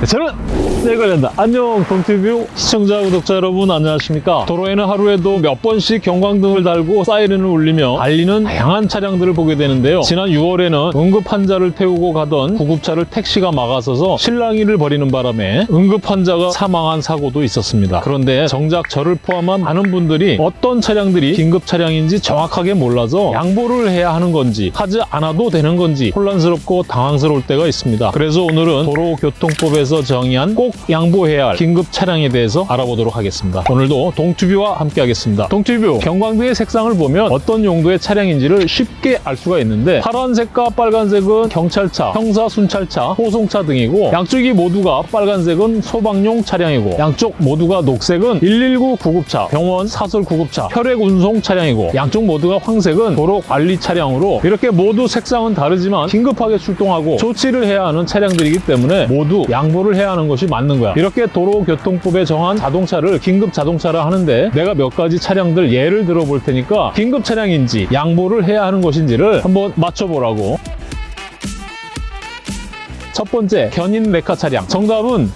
네, 저는 내 관련다. 안녕 동티뷰. 시청자 구독자 여러분 안녕하십니까? 도로에는 하루에도 몇 번씩 경광등을 달고 사이렌을 울리며 달리는 다양한 차량들을 보게 되는데요. 지난 6월에는 응급 환자를 태우고 가던 구급차를 택시가 막아서서 실랑이를 벌이는 바람에 응급 환자가 사망한 사고도 있었습니다. 그런데 정작 저를 포함한 많은 분들이 어떤 차량들이 긴급 차량인지 정확하게 몰라서 양보를 해야 하는 건지 하지 않아도 되는 건지 혼란스럽고 당황스러울 때가 있습니다. 그래서 오늘은 도로교통법에서 정의한 꼭 양보해야 할 긴급 차량에 대해서 알아보도록 하겠습니다. 오늘도 동튜뷰와 함께 하겠습니다. 동튜뷰 경광등의 색상을 보면 어떤 용도의 차량인지를 쉽게 알 수가 있는데 파란색과 빨간색은 경찰차, 형사 순찰차, 호송차 등이고 양쪽이 모두가 빨간색은 소방용 차량이고 양쪽 모두가 녹색은 119 구급차, 병원 사설 구급차, 혈액 운송 차량이고 양쪽 모두가 황색은 도로 관리 차량으로 이렇게 모두 색상은 다르지만 긴급하게 출동하고 조치를 해야 하는 차량들이기 때문에 모두 양보를 해야 하는 것이 맞는 거야. 이렇게 도로교통법에 정한 자동차를 긴급 자동차라 하는데 내가 몇 가지 차량들 예를 들어 볼 테니까 긴급 차량인지 양보를 해야 하는 것인지를 한번 맞춰보라고. 첫 번째, 견인 레카 차량. 정답은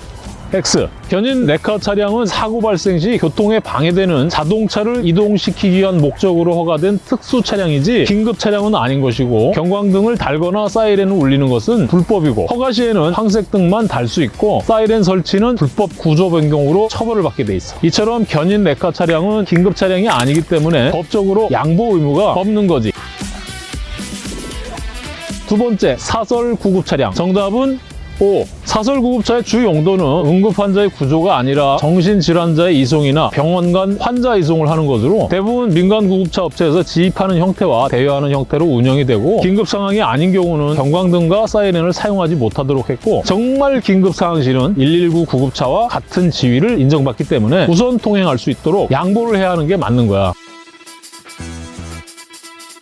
X. 견인 레카 차량은 사고 발생 시 교통에 방해되는 자동차를 이동시키기 위한 목적으로 허가된 특수 차량이지 긴급 차량은 아닌 것이고 경광등을 달거나 사이렌을 울리는 것은 불법이고 허가 시에는 황색등만 달 수 있고 사이렌 설치는 불법 구조 변경으로 처벌을 받게 돼 있어. 이처럼 견인 레카 차량은 긴급 차량이 아니기 때문에 법적으로 양보 의무가 없는 거지. 두 번째, 사설 구급 차량. 정답은 O. 사설 구급차의 주 용도는 응급 환자의 구조가 아니라 정신질환자의 이송이나 병원 간 환자 이송을 하는 것으로 대부분 민간 구급차 업체에서 지입하는 형태와 대여하는 형태로 운영이 되고 긴급 상황이 아닌 경우는 경광등과 사이렌을 사용하지 못하도록 했고 정말 긴급 상황 시는 119 구급차와 같은 지위를 인정받기 때문에 우선 통행할 수 있도록 양보를 해야 하는 게 맞는 거야.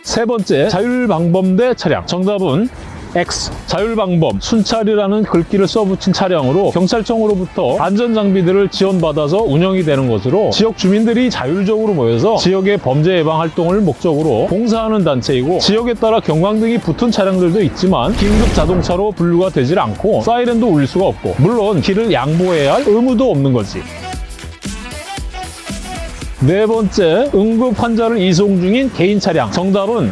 세 번째, 자율방범대 차량. 정답은 X. 자율방범, 순찰이라는 글귀를 써붙인 차량으로 경찰청으로부터 안전장비들을 지원받아서 운영이 되는 것으로 지역 주민들이 자율적으로 모여서 지역의 범죄 예방 활동을 목적으로 봉사하는 단체이고 지역에 따라 경광등이 붙은 차량들도 있지만 긴급 자동차로 분류가 되질 않고 사이렌도 울릴 수가 없고 물론 길을 양보해야 할 의무도 없는 거지. 네 번째, 응급 환자를 이송 중인 개인 차량. 정답은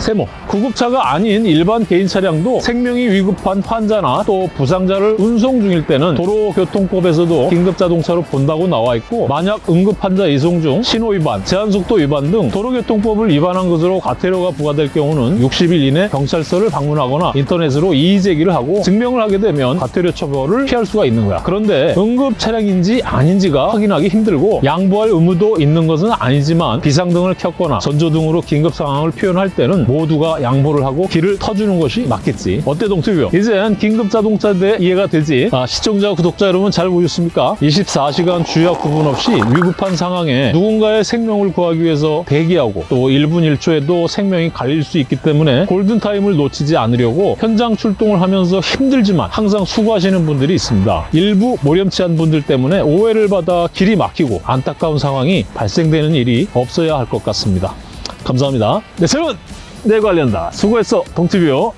세모. 구급차가 아닌 일반 개인 차량도 생명이 위급한 환자나 또 부상자를 운송 중일 때는 도로교통법에서도 긴급자동차로 본다고 나와 있고 만약 응급 환자 이송 중 신호 위반, 제한속도 위반 등 도로교통법을 위반한 것으로 과태료가 부과될 경우는 60일 이내 경찰서를 방문하거나 인터넷으로 이의 제기를 하고 증명을 하게 되면 과태료 처벌을 피할 수가 있는 거야. 그런데 응급 차량인지 아닌지가 확인하기 힘들고 양보할 의무도 있는 것은 아니지만 비상등을 켰거나 전조등으로 긴급 상황을 표현할 때는 모두가 양보를 하고 길을 터주는 것이 맞겠지. 어때 동투뷰? 이젠 긴급 자동차에 대해 이해가 되지? 아, 시청자, 구독자 여러분 잘 보셨습니까? 24시간 주약 구분 없이 위급한 상황에 누군가의 생명을 구하기 위해서 대기하고 또 1분 1초에도 생명이 갈릴 수 있기 때문에 골든타임을 놓치지 않으려고 현장 출동을 하면서 힘들지만 항상 수고하시는 분들이 있습니다. 일부 모렴치한 분들 때문에 오해를 받아 길이 막히고 안타까운 상황이 발생되는 일이 없어야 할 것 같습니다. 감사합니다. 네, 저는 내 관련다. 수고했어, 동티뷰.